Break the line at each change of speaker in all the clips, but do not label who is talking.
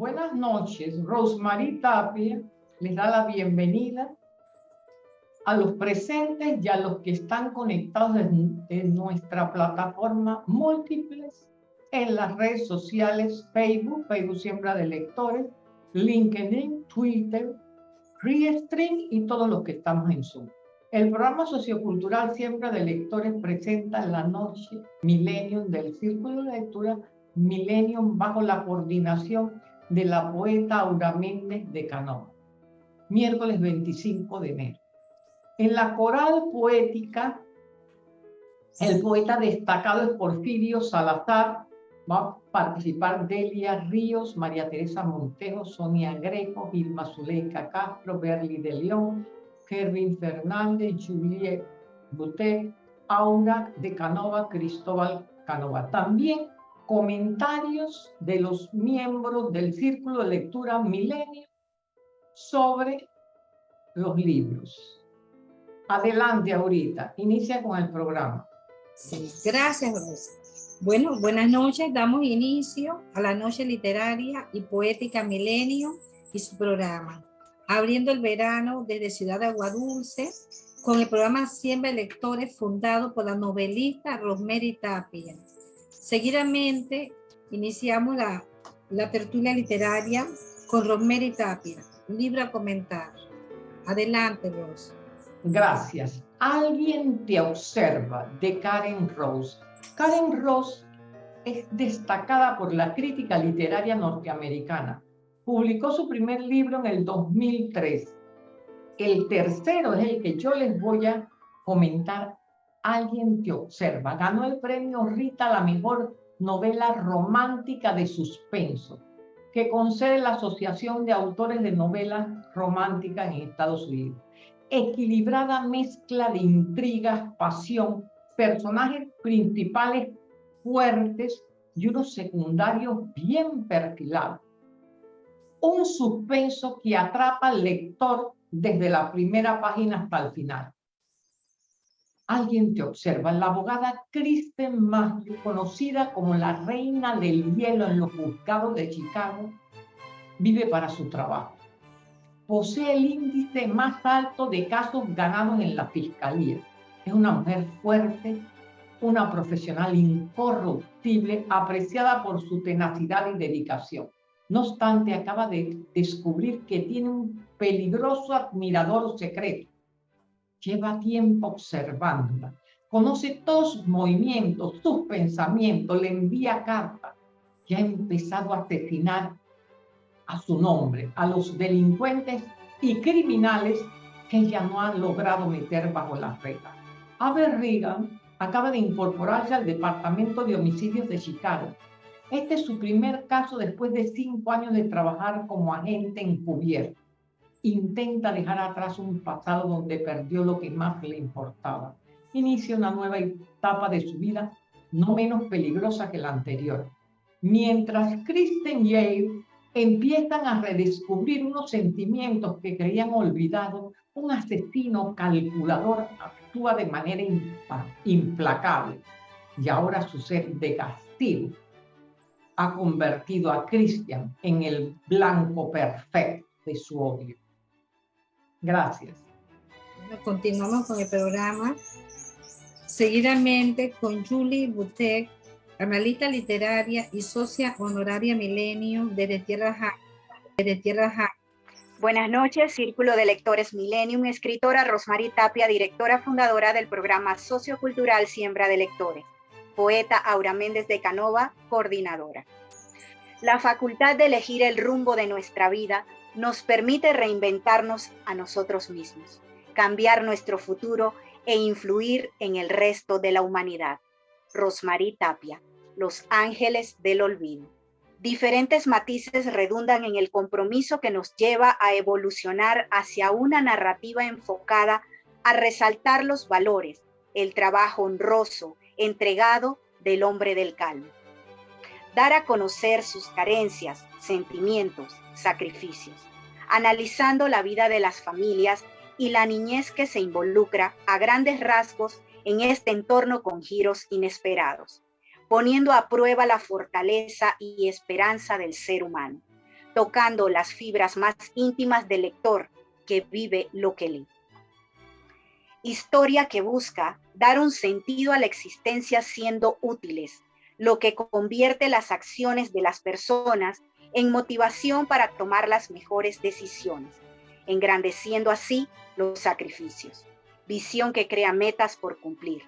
Buenas noches. Rosemary Tapia les da la bienvenida a los presentes y a los que están conectados en, nuestra plataforma múltiples en las redes sociales Facebook, Facebook Siembra de Lectores, LinkedIn, Twitter, Restream y todos los que estamos en Zoom. El programa sociocultural Siembra de Lectores presenta la noche Millennium del Círculo de Lectura Millennium bajo la coordinación de la poeta Aura Méndez de Canova, miércoles 25 de enero. En la coral poética, el poeta destacado es Porfirio Salazar, va a participar Delia Ríos, María Teresa Montejo, Sonia Greco, Gilma Zuleika Castro, Berly de León, Kervin Fernández, Juliet Butet, Aura de Canova, Cristóbal Canova. También comentarios de los miembros del Círculo de Lectura Milenio sobre los libros. Adelante ahorita, inicia con el programa.
Sí, gracias, Rosa. Bueno, buenas noches. Damos inicio a la noche literaria y poética Milenio y su programa. Abriendo el verano desde Ciudad de Aguadulce con el programa Siembra Lectores fundado por la novelista Rosemary Tapia Seguidamente, iniciamos la, tertulia literaria con Rosemary Tapia, libro a comentar. Adelante, Rose.
Gracias. Alguien te observa, de Karen Rose. Karen Rose es destacada por la crítica literaria norteamericana. Publicó su primer libro en el 2003. El tercero es el que yo les voy a comentar Alguien te observa. Ganó el premio Rita la mejor novela romántica de suspenso que concede la Asociación de Autores de Novelas Románticas en Estados Unidos. Equilibrada mezcla de intrigas, pasión, personajes principales fuertes y unos secundarios bien perfilados. Un suspenso que atrapa al lector desde la primera página hasta el final alguien te observa. La abogada Kristen Matthew, conocida como la reina del hielo en los juzgados de Chicago, vive para su trabajo. Posee el índice más alto de casos ganados en la fiscalía. Es una mujer fuerte, una profesional incorruptible, apreciada por su tenacidad y dedicación. No obstante, acaba de descubrir que tiene un peligroso admirador secreto lleva tiempo observándola, conoce todos sus movimientos, sus pensamientos, le envía cartas y ha empezado a asesinar a su nombre, a los delincuentes y criminales que ella no ha logrado meter bajo las reglas. Aber Reagan acaba de incorporarse al Departamento de Homicidios de Chicago. Este es su primer caso después de cinco años de trabajar como agente encubierto intenta dejar atrás un pasado donde perdió lo que más le importaba. Inicia una nueva etapa de su vida, no menos peligrosa que la anterior. Mientras Kristen y Yale empiezan a redescubrir unos sentimientos que creían olvidados, un asesino calculador actúa de manera implacable. Y ahora su ser de castigo ha convertido a Christian en el blanco perfecto de su odio. Gracias.
continuamos con el programa. Seguidamente con Julie Butek, analista literaria y socia honoraria Milenio desde Tierra ja desde Tierra ja
Buenas noches, Círculo de Lectores Millennium, escritora Rosmarie Tapia, directora fundadora del programa sociocultural Siembra de Lectores, poeta Aura Méndez de Canova, coordinadora. La facultad de elegir el rumbo de nuestra vida nos permite reinventarnos a nosotros mismos, cambiar nuestro futuro e influir en el resto de la humanidad. Rosmarie Tapia, Los Ángeles del Olvido. Diferentes matices redundan en el compromiso que nos lleva a evolucionar hacia una narrativa enfocada a resaltar los valores, el trabajo honroso, entregado del hombre del calmo. Dar a conocer sus carencias, sentimientos, sacrificios, analizando la vida de las familias y la niñez que se involucra a grandes rasgos en este entorno con giros inesperados, poniendo a prueba la fortaleza y esperanza del ser humano. tocando las fibras más íntimas del lector que vive lo que lee. Historia que busca dar un sentido a la existencia siendo útiles, lo que convierte las acciones de las personas en motivación para tomar las mejores decisiones, engrandeciendo así los sacrificios. Visión que crea metas por cumplir.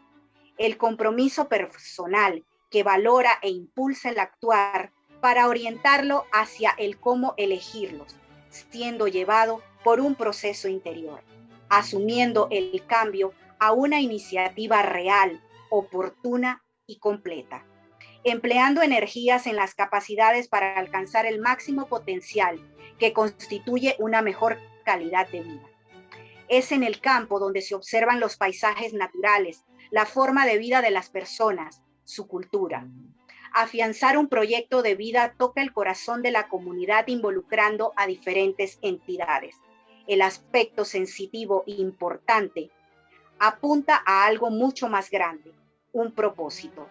El compromiso personal que valora e impulsa el actuar para orientarlo hacia el cómo elegirlos, siendo llevado por un proceso interior, asumiendo el cambio a una iniciativa real, oportuna y completa, empleando energías en las capacidades para alcanzar el máximo potencial que constituye una mejor calidad de vida. Es en el campo donde se observan los paisajes naturales, la forma de vida de las personas, su cultura. Afianzar un proyecto de vida toca el corazón de la comunidad involucrando a diferentes entidades. El aspecto sensitivo importante apunta a algo mucho más grande, un propósito,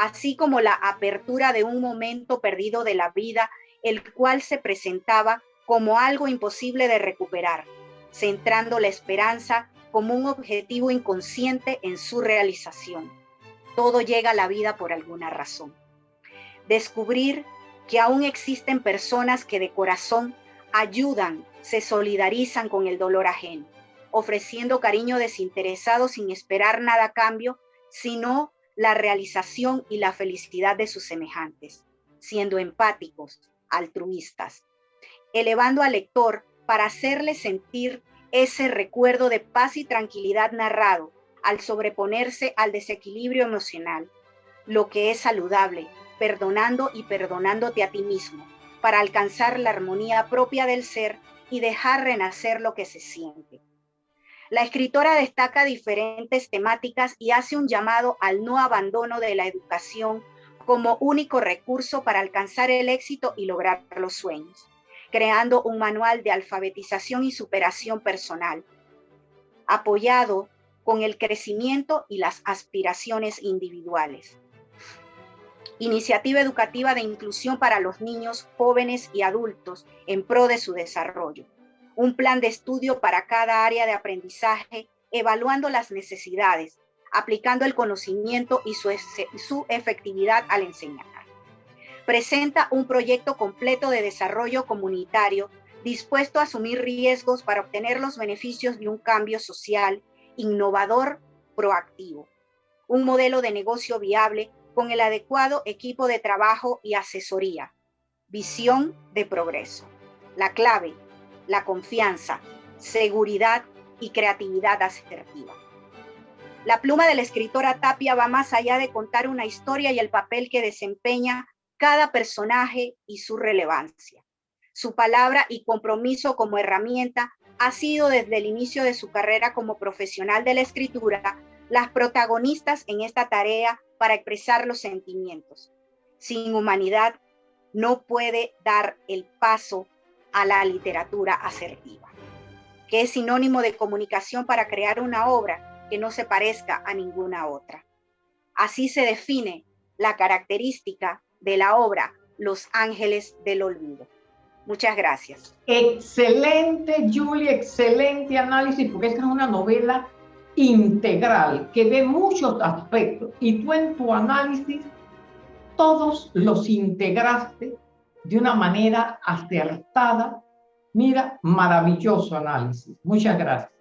así como la apertura de un momento perdido de la vida, el cual se presentaba como algo imposible de recuperar, centrando la esperanza como un objetivo inconsciente en su realización. Todo llega a la vida por alguna razón. Descubrir que aún existen personas que de corazón ayudan, se solidarizan con el dolor ajeno, ofreciendo cariño desinteresado sin esperar nada a cambio, sino la realización y la felicidad de sus semejantes, siendo empáticos, altruistas, elevando al lector para hacerle sentir ese recuerdo de paz y tranquilidad narrado al sobreponerse al desequilibrio emocional, lo que es saludable, perdonando y perdonándote a ti mismo, para alcanzar la armonía propia del ser y dejar renacer lo que se siente. La escritora destaca diferentes temáticas y hace un llamado al no abandono de la educación como único recurso para alcanzar el éxito y lograr los sueños, creando un manual de alfabetización y superación personal, apoyado con el crecimiento y las aspiraciones individuales. Iniciativa educativa de inclusión para los niños, jóvenes y adultos en pro de su desarrollo. Un plan de estudio para cada área de aprendizaje, evaluando las necesidades, aplicando el conocimiento y su, su efectividad al enseñar. Presenta un proyecto completo de desarrollo comunitario dispuesto a asumir riesgos para obtener los beneficios de un cambio social innovador, proactivo. Un modelo de negocio viable con el adecuado equipo de trabajo y asesoría. Visión de progreso. La clave, la confianza, seguridad y creatividad asertiva. La pluma de la escritora Tapia va más allá de contar una historia y el papel que desempeña cada personaje y su relevancia. Su palabra y compromiso como herramienta ha sido desde el inicio de su carrera como profesional de la escritura las protagonistas en esta tarea para expresar los sentimientos. Sin humanidad no puede dar el paso a la literatura asertiva, que es sinónimo de comunicación para crear una obra que no se parezca a ninguna otra. Así se define la característica de la obra Los Ángeles del Olvido. Muchas gracias.
Excelente, Julie, excelente análisis, porque esta es una novela integral que ve muchos aspectos y tú en tu análisis todos los integraste de una manera acertada. Mira, maravilloso análisis. Muchas gracias.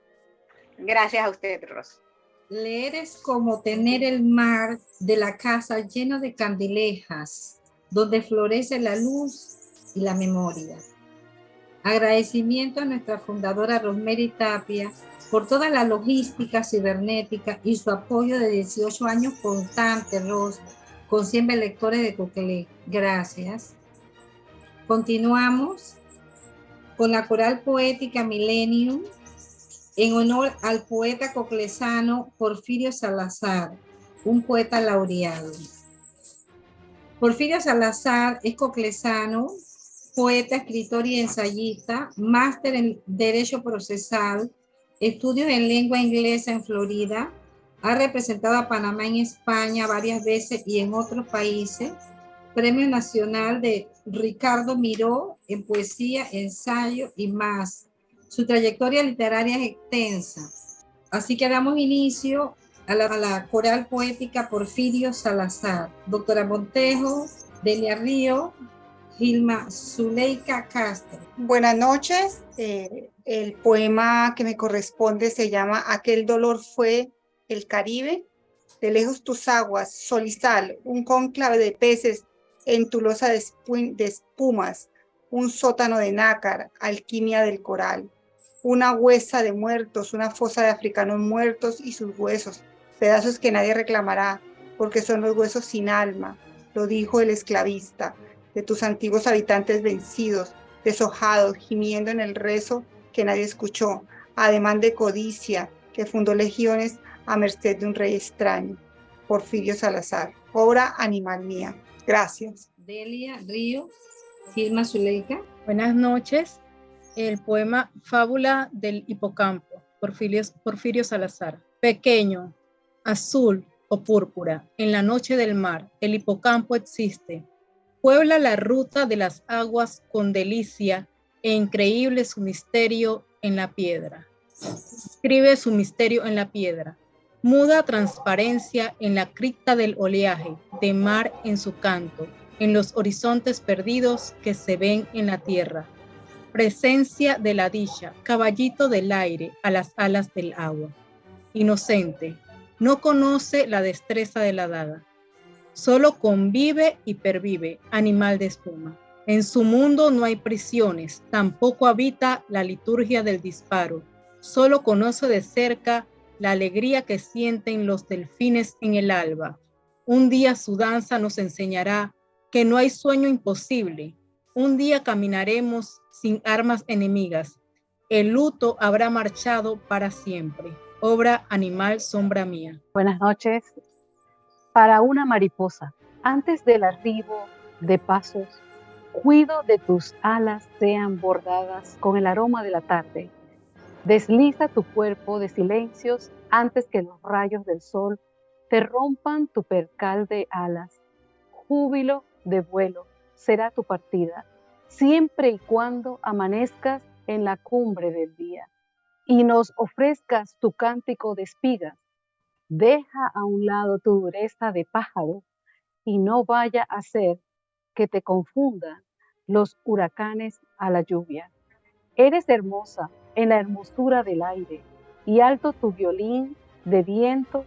Gracias a usted, Ros.
Leer es como tener el mar de la casa lleno de candilejas, donde florece la luz y la memoria. Agradecimiento a nuestra fundadora Rosemary Tapia por toda la logística cibernética y su apoyo de 18 años constante, Ros, con 100 lectores de Coquelé. Gracias. Continuamos con la coral poética Millennium en honor al poeta coclesano Porfirio Salazar, un poeta laureado. Porfirio Salazar es coclesano, poeta, escritor y ensayista, máster en Derecho Procesal, estudios en lengua inglesa en Florida, ha representado a Panamá en España varias veces y en otros países, Premio Nacional de Ricardo Miró en poesía, ensayo y más. Su trayectoria literaria es extensa. Así que damos inicio a la, coral poética Porfirio Salazar. Doctora Montejo, Delia Río, Gilma Zuleika Castro.
Buenas noches. Eh, el poema que me corresponde se llama Aquel dolor fue el Caribe. De lejos tus aguas, sol y sal, un cónclave de peces en tu losa de, de espumas, un sótano de nácar, alquimia del coral, una huesa de muertos, una fosa de africanos muertos y sus huesos, pedazos que nadie reclamará, porque son los huesos sin alma, lo dijo el esclavista, de tus antiguos habitantes vencidos, deshojados, gimiendo en el rezo que nadie escuchó, ademán de codicia, que fundó legiones a merced de un rey extraño. Porfirio Salazar, obra animal mía. Gracias.
Delia Río, Gilma Zuleika.
Buenas noches. El poema Fábula del Hipocampo, Porfirio, Porfirio Salazar. Pequeño, azul o púrpura, en la noche del mar, el hipocampo existe. Puebla la ruta de las aguas con delicia e increíble su misterio en la piedra. Escribe su misterio en la piedra muda transparencia en la cripta del oleaje, de mar en su canto, en los horizontes perdidos que se ven en la tierra. Presencia de la dicha, caballito del aire a las alas del agua. Inocente, no conoce la destreza de la daga. Solo convive y pervive, animal de espuma. En su mundo no hay prisiones, tampoco habita la liturgia del disparo. Solo conoce de cerca la alegría que sienten los delfines en el alba. Un día su danza nos enseñará que no hay sueño imposible. Un día caminaremos sin armas enemigas. El luto habrá marchado para siempre. Obra Animal Sombra Mía.
Buenas noches. Para una mariposa, antes del arribo de pasos, cuido de tus alas sean bordadas con el aroma de la tarde Desliza tu cuerpo de silencios antes que los rayos del sol te rompan tu percal de alas. Júbilo de vuelo será tu partida, siempre y cuando amanezcas en la cumbre del día y nos ofrezcas tu cántico de espigas. Deja a un lado tu dureza de pájaro y no vaya a ser que te confundan los huracanes a la lluvia. Eres hermosa en la hermosura del aire, y alto tu violín de viento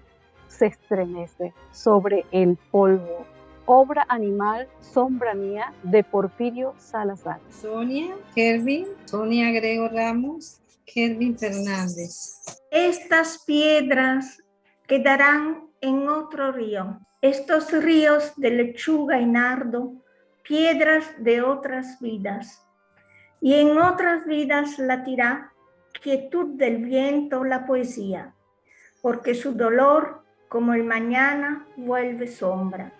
se estremece sobre el polvo. Obra animal, sombra mía, de Porfirio Salazar.
Sonia, Kervin, Sonia Grego Ramos, Kervin Fernández.
Estas piedras quedarán en otro río. Estos ríos de lechuga y nardo, piedras de otras vidas. Y en otras vidas latirá quietud del viento la poesía, porque su dolor, como el mañana, vuelve sombra.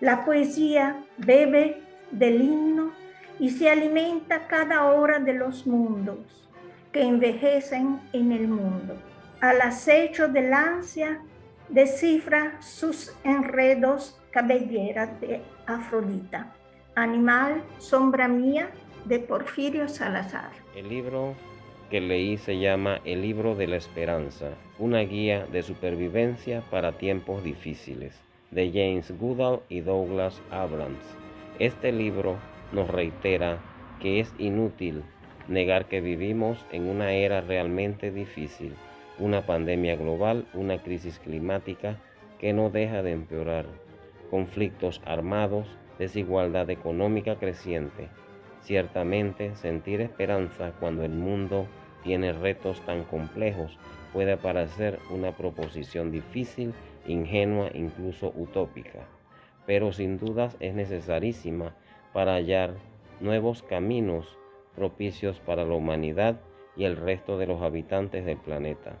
La poesía bebe del himno y se alimenta cada hora de los mundos que envejecen en el mundo. Al acecho del ansia, descifra sus enredos cabellera de Afrodita. Animal, sombra mía, de Porfirio Salazar.
El libro que leí se llama El libro de la esperanza, una guía de supervivencia para tiempos difíciles, de James Goodall y Douglas Abrams. Este libro nos reitera que es inútil negar que vivimos en una era realmente difícil, una pandemia global, una crisis climática que no deja de empeorar, conflictos armados, desigualdad económica creciente. Ciertamente sentir esperanza cuando el mundo tiene retos tan complejos puede parecer una proposición difícil, ingenua, incluso utópica, pero sin dudas es necesarísima para hallar nuevos caminos propicios para la humanidad y el resto de los habitantes del planeta,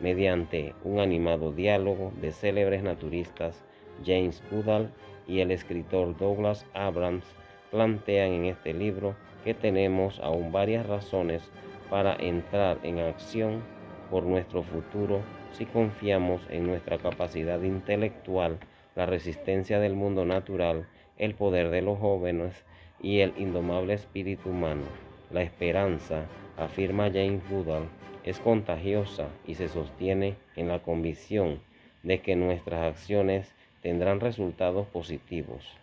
mediante un animado diálogo de célebres naturistas James Goodall y el escritor Douglas Abrams plantean en este libro que tenemos aún varias razones para entrar en acción por nuestro futuro si confiamos en nuestra capacidad intelectual, la resistencia del mundo natural el poder de los jóvenes y el indomable espíritu humano. La esperanza, afirma James Goodall, es contagiosa y se sostiene en la convicción de que nuestras acciones tendrán resultados positivos.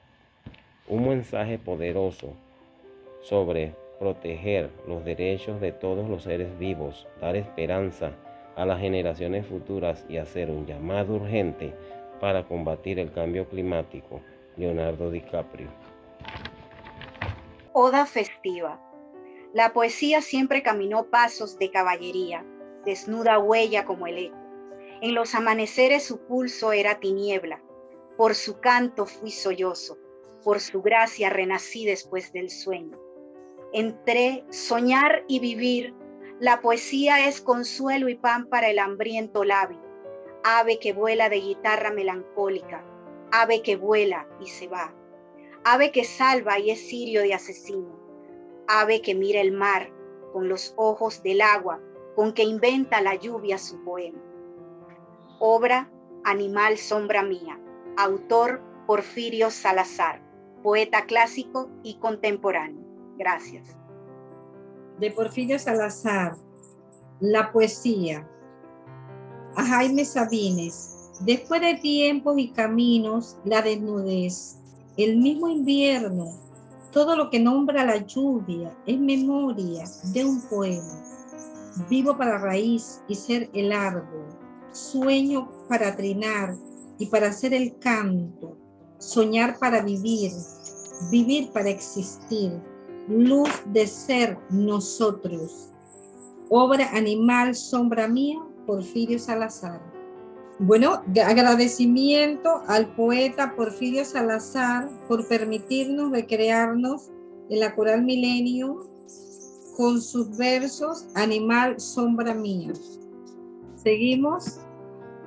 Un mensaje poderoso sobre proteger los derechos de todos los seres vivos, dar esperanza a las generaciones futuras y hacer un llamado urgente para combatir el cambio climático. Leonardo DiCaprio.
Oda festiva. La poesía siempre caminó pasos de caballería, desnuda huella como el eco. En los amaneceres su pulso era tiniebla, por su canto fui sollozo, por su gracia renací después del sueño. Entre soñar y vivir, la poesía es consuelo y pan para el hambriento labio, ave que vuela de guitarra melancólica, ave que vuela y se va, ave que salva y es sirio de asesino, ave que mira el mar con los ojos del agua con que inventa la lluvia su poema. Obra Animal Sombra Mía, autor Porfirio Salazar, poeta clásico y contemporáneo. Gracias.
De Porfirio Salazar, la poesía. A Jaime Sabines, después de tiempos y caminos, la desnudez, el mismo invierno, todo lo que nombra la lluvia es memoria de un poema. Vivo para raíz y ser el árbol, sueño para trinar y para hacer el canto, soñar para vivir, vivir para existir, luz de ser nosotros. Obra Animal, Sombra Mía, Porfirio Salazar. Bueno, agradecimiento al poeta Porfirio Salazar por permitirnos recrearnos en la Coral Milenio con sus versos Animal, Sombra Mía. Seguimos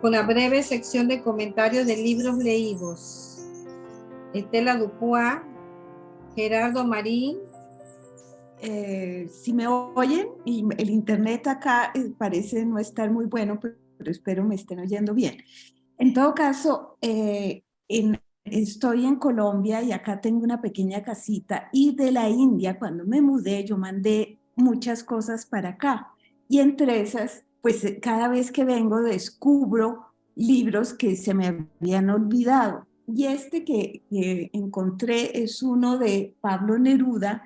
con la breve sección de comentarios de libros leídos. Estela Dupois, Gerardo Marín.
Eh, si me oyen, y el internet acá eh, parece no estar muy bueno, pero, espero me estén oyendo bien. En todo caso, eh, estoy en Colombia y acá tengo una pequeña casita y de la India, cuando me mudé, yo mandé muchas cosas para acá. Y entre esas pues eh, cada vez que vengo descubro libros que se me habían olvidado. Y este que, encontré es uno de Pablo Neruda,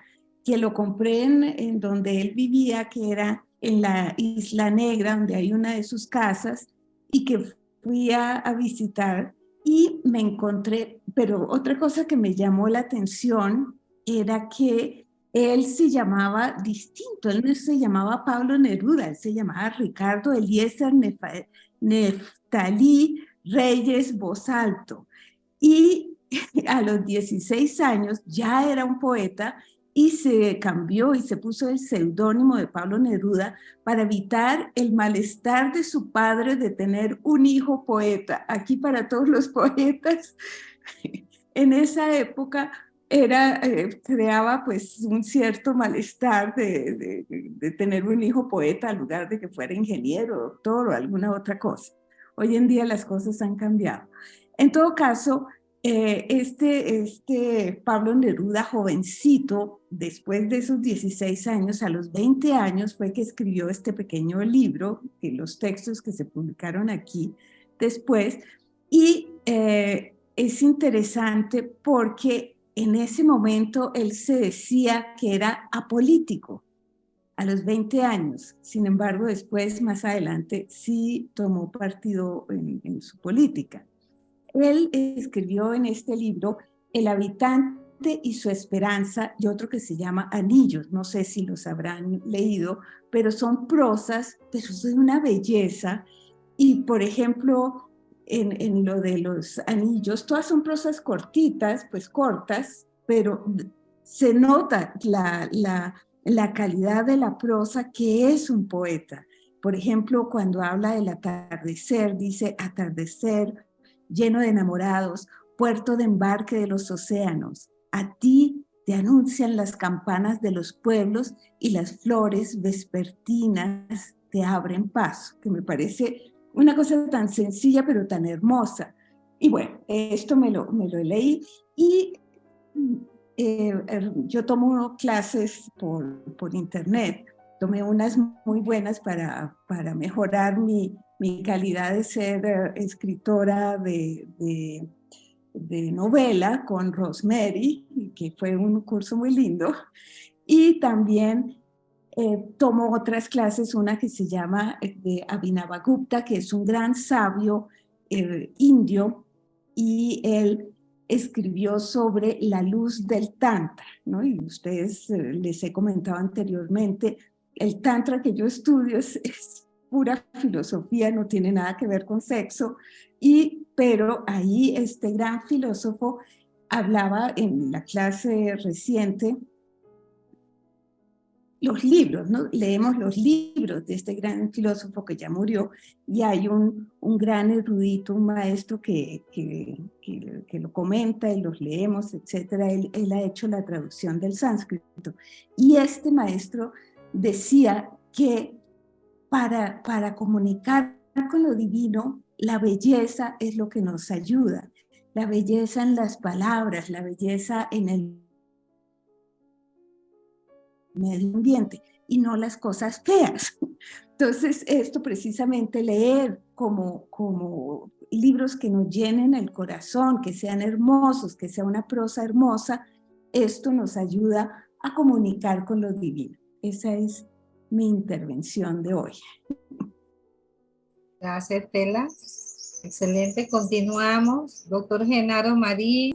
que lo compré en, donde él vivía, que era en la Isla Negra, donde hay una de sus casas, y que fui a, a visitar y me encontré, pero otra cosa que me llamó la atención era que él se llamaba distinto, él no se llamaba Pablo Neruda, él se llamaba Ricardo Eliezer Neftalí Reyes Bosalto. Y a los 16 años ya era un poeta y se cambió y se puso el seudónimo de Pablo Neruda para evitar el malestar de su padre de tener un hijo poeta. Aquí para todos los poetas, en esa época era, eh, creaba pues un cierto malestar de, de, tener un hijo poeta en lugar de que fuera ingeniero, doctor o alguna otra cosa. Hoy en día las cosas han cambiado. En todo caso, eh, este, este Pablo Neruda, jovencito, después de esos 16 años, a los 20 años fue que escribió este pequeño libro, y los textos que se publicaron aquí después, y eh, es interesante porque en ese momento él se decía que era apolítico a los 20 años. Sin embargo, después, más adelante, sí tomó partido en, su política. Él escribió en este libro El habitante y su esperanza y otro que se llama Anillos. No sé si los habrán leído, pero son prosas, pero son una belleza. Y, por ejemplo, en, lo de los anillos, todas son prosas cortitas, pues cortas, pero se nota la calidad de la prosa que es un poeta. Por ejemplo, cuando habla del atardecer, dice atardecer lleno de enamorados, puerto de embarque de los océanos. A ti te anuncian las campanas de los pueblos y las flores vespertinas te abren paso, que me parece una cosa tan sencilla pero tan hermosa. Y bueno, esto me lo, me lo leí y eh, er, yo tomo clases por, por, internet. Tomé unas muy buenas para, para mejorar mi, mi calidad de ser eh, escritora de, de, de, novela con Rosemary, que fue un curso muy lindo. Y también eh, tomo otras clases, una que se llama de Abhinavagupta, que es un gran sabio indio, y él escribió sobre la luz del Tantra, ¿no? Y ustedes eh, les he comentado anteriormente, el Tantra que yo estudio es, pura filosofía, no tiene nada que ver con sexo, y, pero ahí este gran filósofo hablaba en la clase reciente los libros, ¿no? leemos los libros de este gran filósofo que ya murió y hay un, un gran erudito, un maestro que, que, que, lo comenta y los leemos, etcétera. Él, él, ha hecho la traducción del sánscrito. Y este maestro decía que para, para comunicar con lo divino, la belleza es lo que nos ayuda. La belleza en las palabras, la belleza en el medio ambiente y no las cosas feas. Entonces, esto precisamente leer como, como libros que nos llenen el corazón, que sean hermosos, que sea una prosa hermosa, esto nos ayuda a comunicar con lo divino. Esa es mi intervención de hoy.
Gracias, Tela. Excelente, continuamos. Doctor Genaro Marín.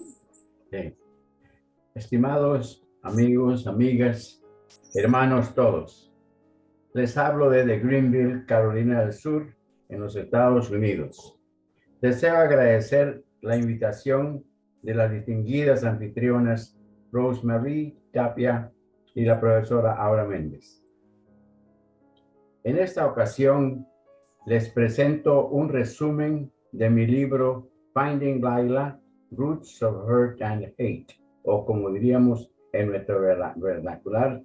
Estimados amigos, amigas, hermanos todos. Les hablo desde Greenville, Carolina del Sur, en los Estados Unidos. Deseo agradecer la invitación de las distinguidas anfitrionas Rosemary Tapia y la profesora Aura Méndez. En esta ocasión les presento un resumen de mi libro Finding Laila, Roots of Hurt and Hate, o como diríamos en nuestro vernacular,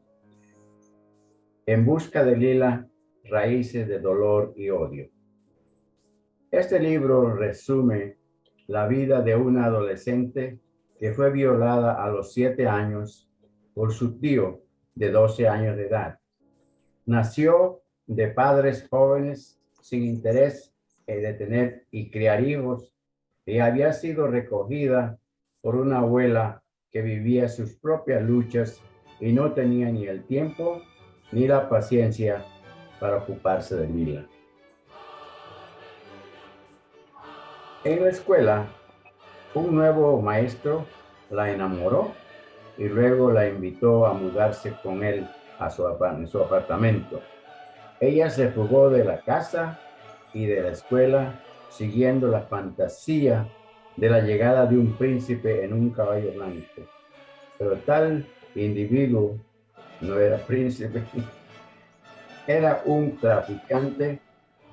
en busca de Lila, raíces de dolor y odio. Este libro resume la vida de una adolescente que fue violada a los siete años por su tío de 12 años de edad. Nació de padres jóvenes sin interés de tener y criar hijos y había sido recogida por una abuela que vivía sus propias luchas y no tenía ni el tiempo ni la paciencia para ocuparse de Mila. En la escuela, un nuevo maestro la enamoró y luego la invitó a mudarse con él a su, su apartamento. Ella se fugó de la casa y de la escuela siguiendo la fantasía de la llegada de un príncipe en un caballo blanco. Pero tal individuo no era príncipe, era un traficante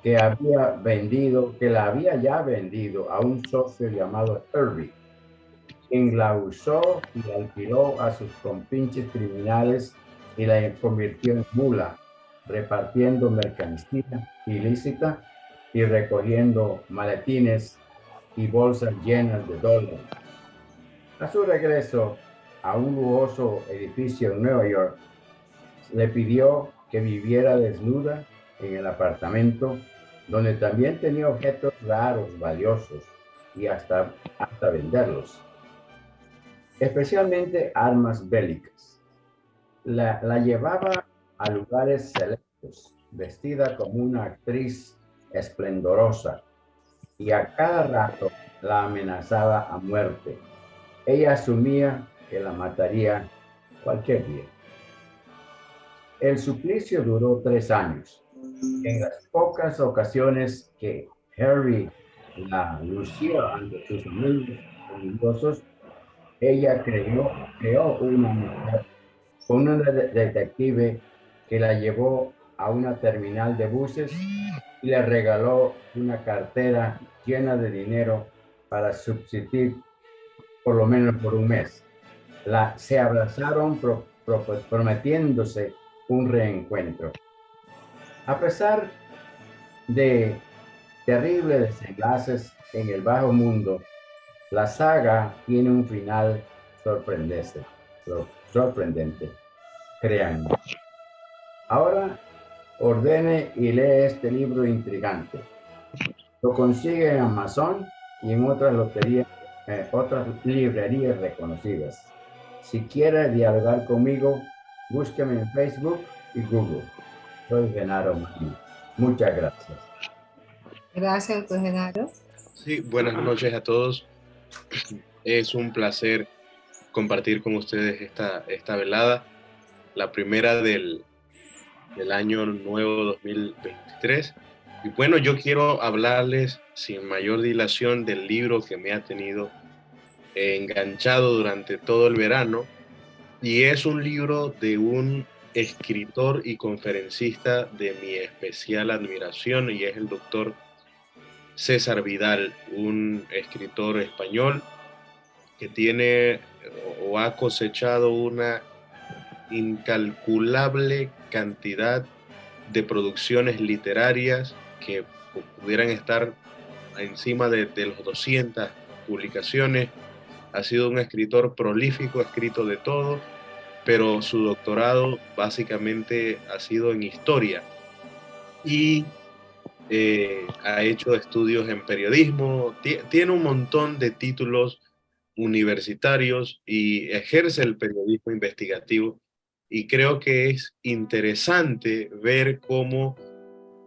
que había vendido, que la había ya vendido a un socio llamado Herbie, quien la usó y alquiló a sus compinches criminales y la convirtió en mula, repartiendo mercancía ilícita y recogiendo maletines y bolsas llenas de dólares. A su regreso a un lujoso edificio en Nueva York, le pidió que viviera desnuda en el apartamento, donde también tenía objetos raros, valiosos, y hasta, hasta venderlos, especialmente armas bélicas. La, la llevaba a lugares selectos, vestida como una actriz esplendorosa, y a cada rato la amenazaba a muerte. Ella asumía que la mataría cualquier día. El suplicio duró tres años. En las pocas ocasiones que Harry la lució ante sus amigos ella creyó, creó una mujer una detective que la llevó a una terminal de buses y le regaló una cartera llena de dinero para subsistir por lo menos por un mes. La, se abrazaron prometiéndose un reencuentro. A pesar de terribles desenlaces en el bajo mundo, la saga tiene un final sorprendente. sorprendente. Créanme. Ahora ordene y lee este libro intrigante. Lo consigue en Amazon y en otras loterías, eh, otras librerías reconocidas. Si quiere dialogar conmigo, búsqueme en Facebook y Google. Soy Genaro Muchas gracias.
Gracias, doctor Genaro.
Sí, buenas noches a todos. Es un placer compartir con ustedes esta, esta velada, la primera del, del año nuevo 2023. Y bueno, yo quiero hablarles sin mayor dilación del libro que me ha tenido enganchado durante todo el verano. Y es un libro de un escritor y conferencista de mi especial admiración y es el doctor César Vidal, un escritor español que tiene o ha cosechado una incalculable cantidad de producciones literarias que pudieran estar encima de, de los 200 publicaciones. Ha sido un escritor prolífico, ha escrito de todo, pero su doctorado básicamente ha sido en historia y eh, ha hecho estudios en periodismo, tiene un montón de títulos universitarios y ejerce el periodismo investigativo y creo que es interesante ver cómo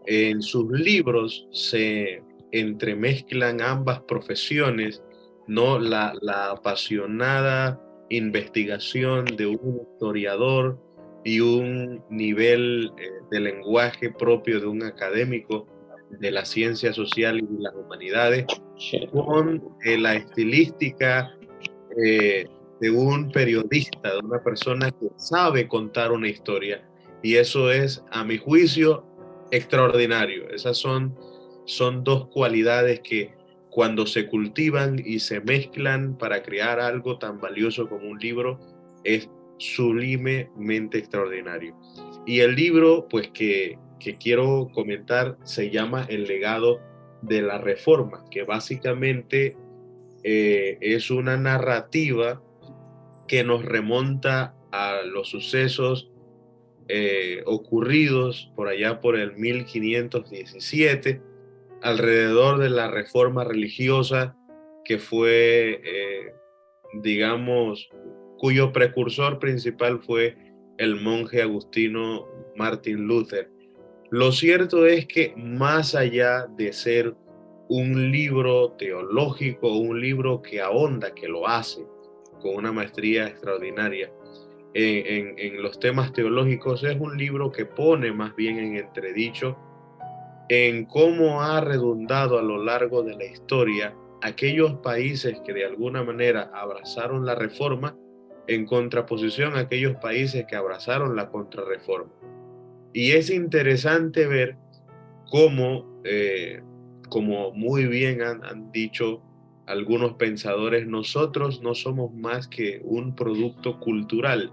en sus libros se entremezclan ambas profesiones, ¿no? La, apasionada investigación de un historiador y un nivel eh, de lenguaje propio de un académico de la ciencia social y las humanidades, con eh, la estilística eh, de un periodista, de una persona que sabe contar una historia. Y eso es, a mi juicio, extraordinario. Esas son, son dos cualidades que cuando se cultivan y se mezclan para crear algo tan valioso como un libro, es sublimemente extraordinario. Y el libro, pues que, que quiero comentar, se llama El legado de la reforma, que básicamente eh, es una narrativa que nos remonta a los sucesos eh, ocurridos por allá por el 1517, alrededor de la reforma religiosa que fue, eh, digamos, cuyo precursor principal fue el monje agustino Martin Luther. Lo cierto es que más allá de ser un libro teológico, un libro que ahonda, que lo hace con una maestría extraordinaria en, los temas teológicos, es un libro que pone más bien en entredicho en cómo ha redundado a lo largo de la historia aquellos países que de alguna manera abrazaron la reforma en contraposición a aquellos países que abrazaron la contrarreforma. Y es interesante ver cómo eh, como muy bien han, dicho algunos pensadores, nosotros no somos más que un producto cultural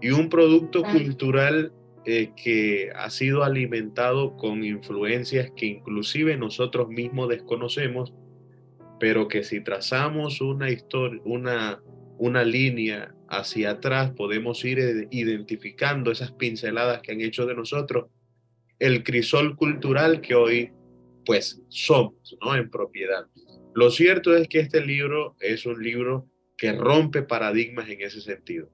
y un producto cultural eh, que ha sido alimentado con influencias que inclusive nosotros mismos desconocemos, pero que si trazamos una historia, una, una línea hacia atrás, podemos ir identificando esas pinceladas que han hecho de nosotros el crisol cultural que hoy pues somos, ¿no? En propiedad. Lo cierto es que este libro es un libro que rompe paradigmas en ese sentido.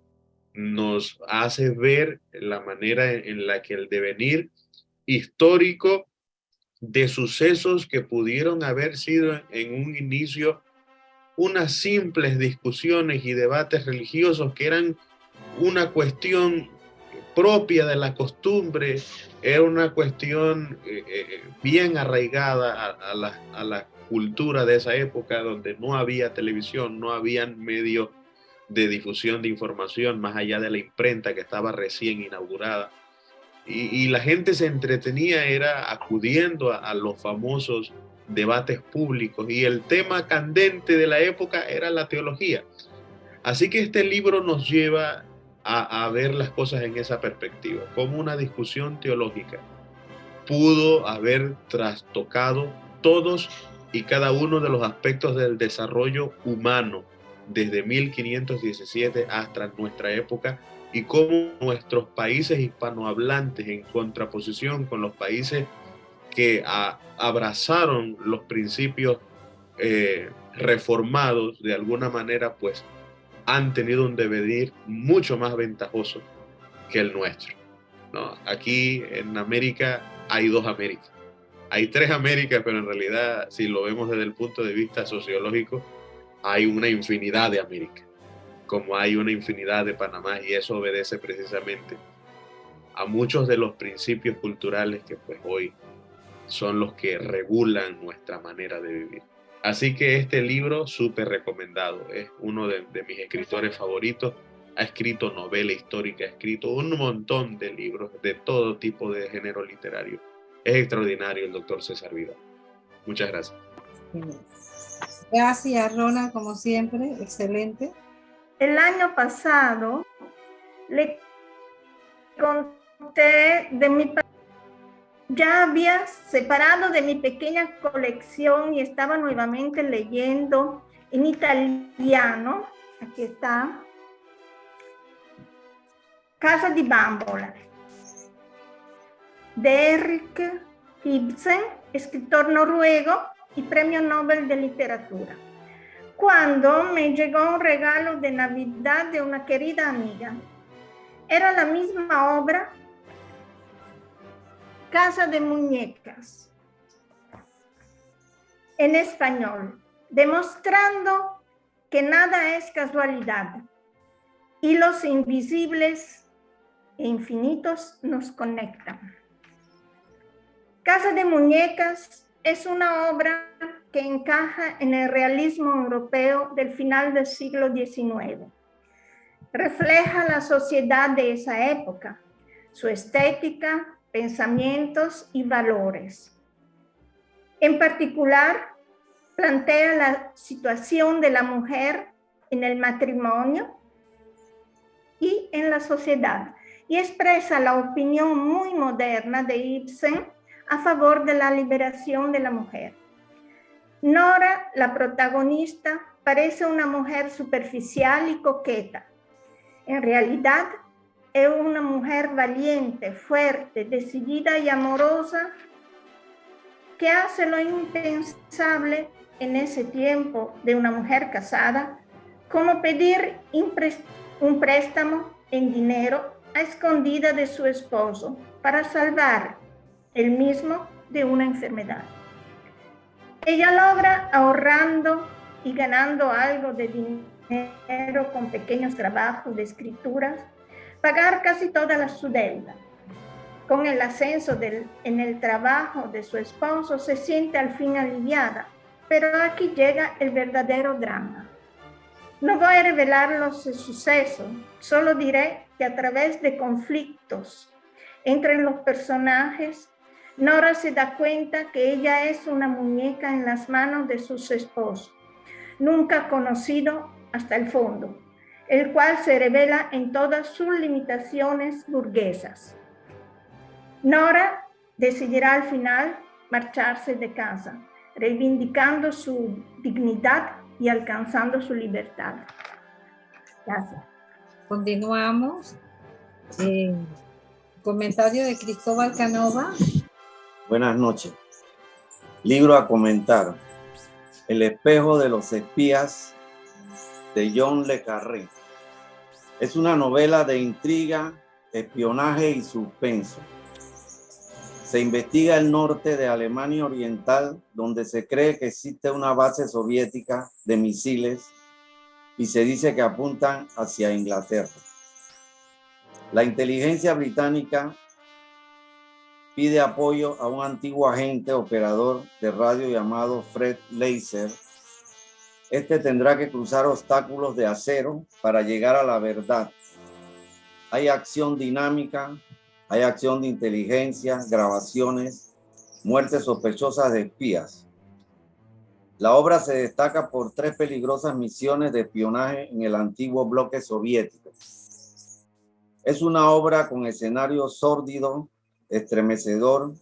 Nos hace ver la manera en la que el devenir histórico de sucesos que pudieron haber sido en un inicio unas simples discusiones y debates religiosos que eran una cuestión propia de la costumbre, era una cuestión eh, eh, bien arraigada a, la, cultura de esa época donde no había televisión, no había medios de difusión de información más allá de la imprenta que estaba recién inaugurada. Y, la gente se entretenía, era acudiendo a, los famosos debates públicos y el tema candente de la época era la teología. Así que este libro nos lleva a, ver las cosas en esa perspectiva, como una discusión teológica. Pudo haber trastocado todos y cada uno de los aspectos del desarrollo humano desde 1517 hasta nuestra época y cómo nuestros países hispanohablantes en contraposición con los países que abrazaron los principios eh, reformados de alguna manera, pues han tenido un devenir mucho más ventajoso que el nuestro. Aquí en América hay dos Américas. Hay tres Américas, pero en realidad, si lo vemos desde el punto de vista sociológico, hay una infinidad de Américas, como hay una infinidad de Panamá, y eso obedece precisamente a muchos de los principios culturales que pues hoy son los que regulan nuestra manera de vivir. Así que este libro súper recomendado, es uno de, mis escritores favoritos, ha escrito novela histórica, ha escrito un montón de libros de todo tipo de género literario. Es extraordinario el doctor César Vidal. Muchas gracias.
Gracias, Ronald, como siempre, excelente.
El año pasado le conté de mi ya había separado de mi pequeña colección y estaba nuevamente leyendo en italiano, aquí está, Casa di Bambola, de Eric Ibsen, escritor noruego y premio Nobel de Literatura. Cuando me llegó un regalo de Navidad de una querida amiga, era la misma obra Casa de Muñecas, en español, demostrando que nada es casualidad y los invisibles e infinitos nos conectan. Casa de Muñecas es una obra que encaja en el realismo europeo del final del siglo XIX. Refleja la sociedad de esa época, su estética, pensamientos y valores. En particular, plantea la situación de la mujer en el matrimonio y en la sociedad y expresa la opinión muy moderna de Ibsen a favor de la liberación de la mujer. Nora, la protagonista, parece una mujer superficial y coqueta. En realidad, es una mujer valiente, fuerte, decidida y amorosa que hace lo impensable en ese tiempo de una mujer casada, como pedir un préstamo en dinero a escondida de su esposo para salvar el mismo de una enfermedad. Ella logra ahorrando y ganando algo de dinero con pequeños trabajos de escrituras pagar casi toda su deuda. Con el ascenso en el trabajo de su esposo se siente al fin aliviada, pero aquí llega el verdadero drama. No voy a revelar los sucesos, solo diré que a través de conflictos entre los personajes, Nora se da cuenta que ella es una muñeca en las manos de su esposo, nunca conocido hasta el fondo el cual se revela en todas sus limitaciones burguesas. Nora decidirá al final marcharse de casa, reivindicando su dignidad y alcanzando su libertad. Gracias.
Continuamos. Eh, comentario de Cristóbal Canova.
Buenas noches. Libro a comentar. El espejo de los espías de John Le Carré. Es una novela de intriga, espionaje y suspenso. Se investiga el norte de Alemania Oriental, donde se cree que existe una base soviética de misiles y se dice que apuntan hacia Inglaterra. La inteligencia británica pide apoyo a un antiguo agente operador de radio llamado Fred Laser, este tendrá que cruzar obstáculos de acero para llegar a la verdad. Hay acción dinámica, hay acción de inteligencia, grabaciones, muertes sospechosas de espías. La obra se destaca por tres peligrosas misiones de espionaje en el antiguo bloque soviético. Es una obra con escenario sórdido, estremecedor,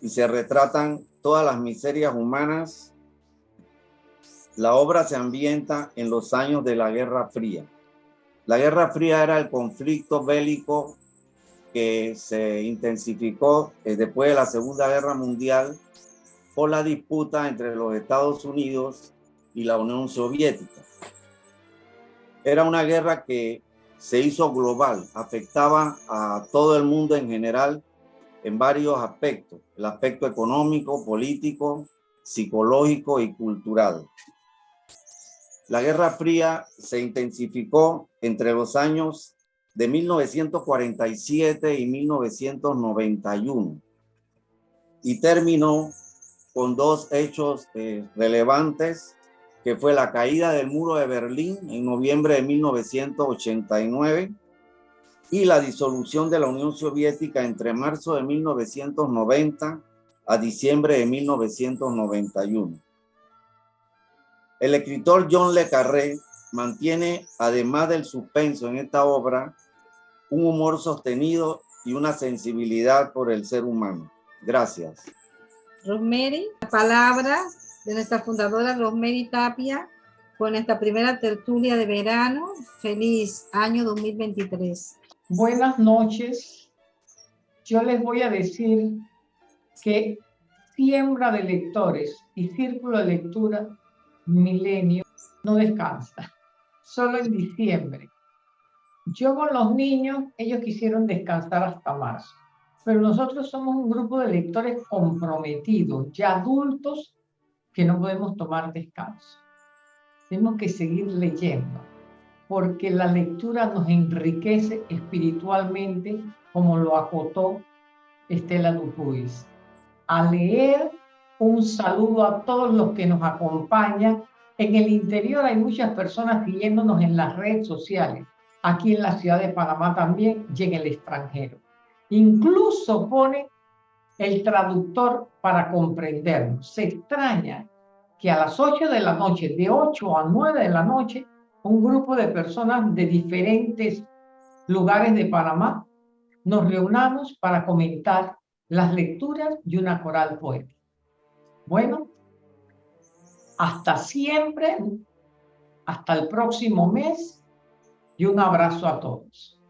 y se retratan todas las miserias humanas la obra se ambienta en los años de la Guerra Fría. La Guerra Fría era el conflicto bélico que se intensificó eh, después de la Segunda Guerra Mundial por la disputa entre los Estados Unidos y la Unión Soviética. Era una guerra que se hizo global, afectaba a todo el mundo en general en varios aspectos, el aspecto económico, político, psicológico y cultural. La Guerra Fría se intensificó entre los años de 1947 y 1991 y terminó con dos hechos eh, relevantes que fue la caída del muro de Berlín en noviembre de 1989 y la disolución de la Unión Soviética entre marzo de 1990 a diciembre de 1991. El escritor John Le Carré mantiene, además del suspenso en esta obra, un humor sostenido y una sensibilidad por el ser humano. Gracias.
Rosemary, palabras de nuestra fundadora Rosemary Tapia con esta primera tertulia de verano. Feliz año 2023.
Buenas noches. Yo les voy a decir que siembra de lectores y círculo de lectura milenio no descansa, solo en diciembre. Yo con los niños, ellos quisieron descansar hasta marzo, pero nosotros somos un grupo de lectores comprometidos, ya adultos, que no podemos tomar descanso. Tenemos que seguir leyendo, porque la lectura nos enriquece espiritualmente, como lo acotó Estela Dupuis. A leer un saludo a todos los que nos acompañan. En el interior hay muchas personas siguiéndonos en las redes sociales, aquí en la ciudad de Panamá también y en el extranjero. Incluso pone el traductor para comprendernos. Se extraña que a las 8 de la noche, de 8 a 9 de la noche, un grupo de personas de diferentes lugares de Panamá nos reunamos para comentar las lecturas de una coral poética. Bueno, hasta siempre, hasta el próximo mes y un abrazo a todos.